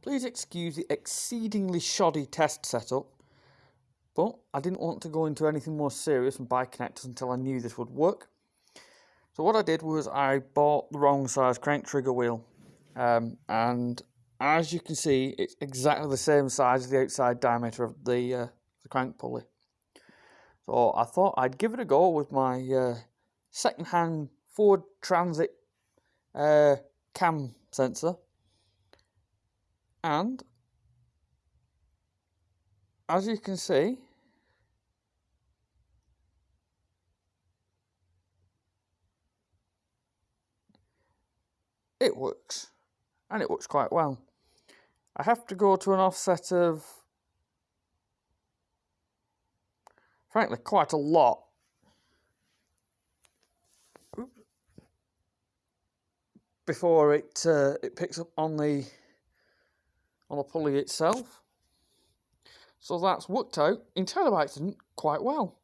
Please excuse the exceedingly shoddy test setup, but I didn't want to go into anything more serious and buy connectors until I knew this would work. So what I did was I bought the wrong size crank trigger wheel, um, and as you can see, it's exactly the same size as the outside diameter of the, uh, the crank pulley. So I thought I'd give it a go with my uh, second-hand Ford Transit uh, cam sensor and as you can see it works and it works quite well. I have to go to an offset of frankly quite a lot before it uh, it picks up on the on the pulley itself. So that's worked out in by accident quite well.